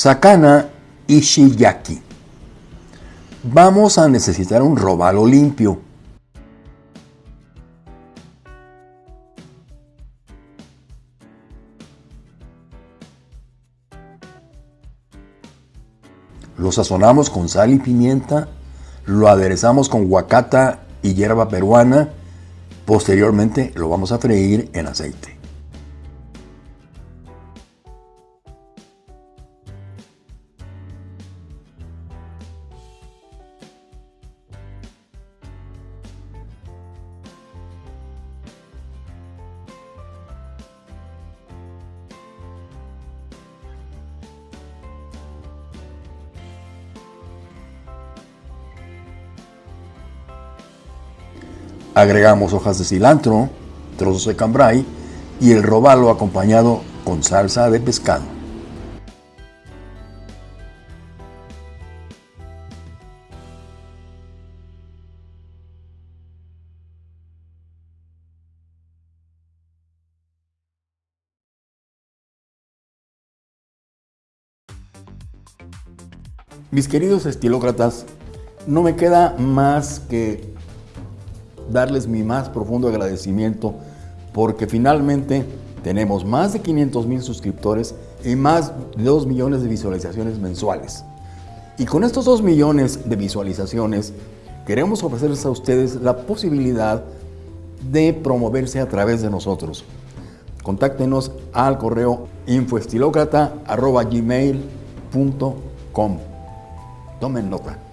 Sakana Ishiyaki. Vamos a necesitar un robalo limpio. Lo sazonamos con sal y pimienta, lo aderezamos con guacata y hierba peruana, posteriormente lo vamos a freír en aceite. Agregamos hojas de cilantro, trozos de cambray y el robalo acompañado con salsa de pescado. Mis queridos estilócratas, no me queda más que darles mi más profundo agradecimiento porque finalmente tenemos más de 500 mil suscriptores y más de 2 millones de visualizaciones mensuales. Y con estos 2 millones de visualizaciones queremos ofrecerles a ustedes la posibilidad de promoverse a través de nosotros. Contáctenos al correo infoestilocrata.gmail.com Tomen nota.